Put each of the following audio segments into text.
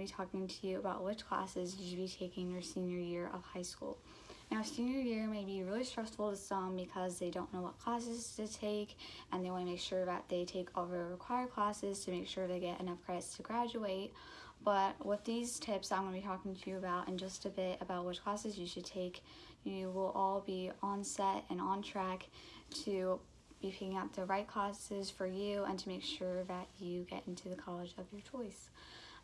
be talking to you about which classes you should be taking your senior year of high school. Now, senior year may be really stressful to some because they don't know what classes to take and they want to make sure that they take all the required classes to make sure they get enough credits to graduate. But with these tips I'm going to be talking to you about in just a bit about which classes you should take, you will all be on set and on track to be picking out the right classes for you and to make sure that you get into the college of your choice.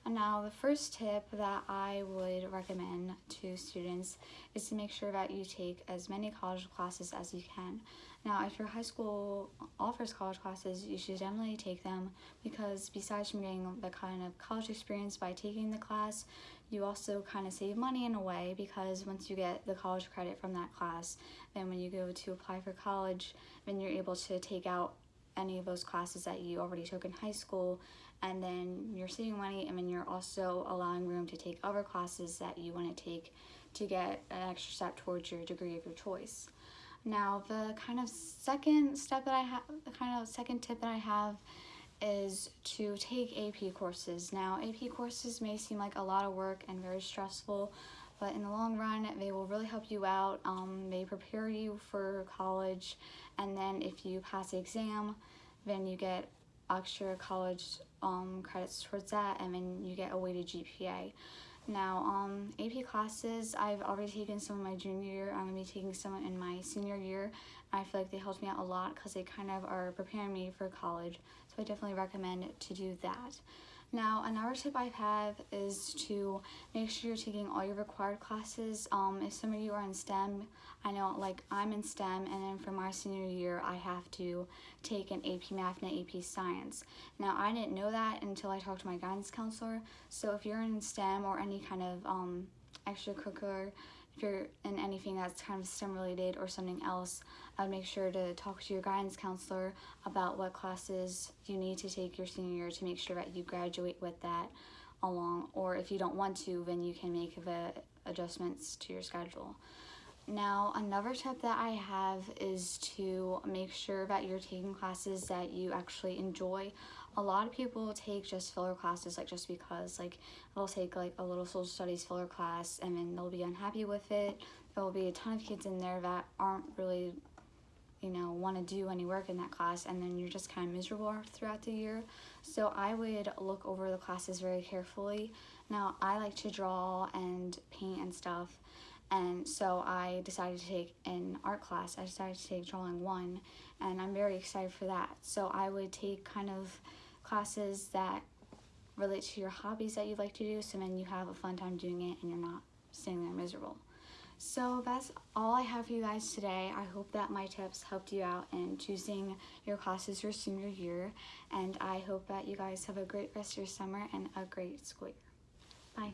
And now the first tip that I would recommend to students is to make sure that you take as many college classes as you can. Now if your high school offers college classes, you should definitely take them because besides from getting the kind of college experience by taking the class, you also kind of save money in a way because once you get the college credit from that class, then when you go to apply for college, then you're able to take out any of those classes that you already took in high school and then you're saving money and then you're also allowing room to take other classes that you want to take to get an extra step towards your degree of your choice. Now the kind of second step that I have, the kind of second tip that I have is to take AP courses. Now AP courses may seem like a lot of work and very stressful, but in the long run they will really help you out. Um, they prepare you for college and then if you pass the exam, then you get extra college um, credits towards that and then you get a weighted GPA. Now, um, AP classes, I've already taken some in my junior year. I'm to be taking some in my senior year. I feel like they helped me out a lot because they kind of are preparing me for college. So I definitely recommend to do that. Now, another tip I have is to make sure you're taking all your required classes. Um, if some of you are in STEM, I know like I'm in STEM and then for my senior year, I have to take an AP Math and an AP Science. Now, I didn't know that until I talked to my guidance counselor. So if you're in STEM or any kind of um, extracurricular if you're in anything that's kind of STEM related or something else, I'd make sure to talk to your guidance counselor about what classes you need to take your senior year to make sure that you graduate with that along. Or if you don't want to, then you can make the adjustments to your schedule. Now, another tip that I have is to make sure that you're taking classes that you actually enjoy. A lot of people take just filler classes like just because like they'll take like a little social studies filler class and then they'll be unhappy with it. There will be a ton of kids in there that aren't really you know want to do any work in that class and then you're just kind of miserable throughout the year. So i would look over the classes very carefully. Now i like to draw and paint and stuff and so I decided to take an art class. I decided to take drawing one and I'm very excited for that. So I would take kind of classes that relate to your hobbies that you like to do so then you have a fun time doing it and you're not sitting there miserable. So that's all I have for you guys today. I hope that my tips helped you out in choosing your classes your senior year and I hope that you guys have a great rest of your summer and a great school year. Bye.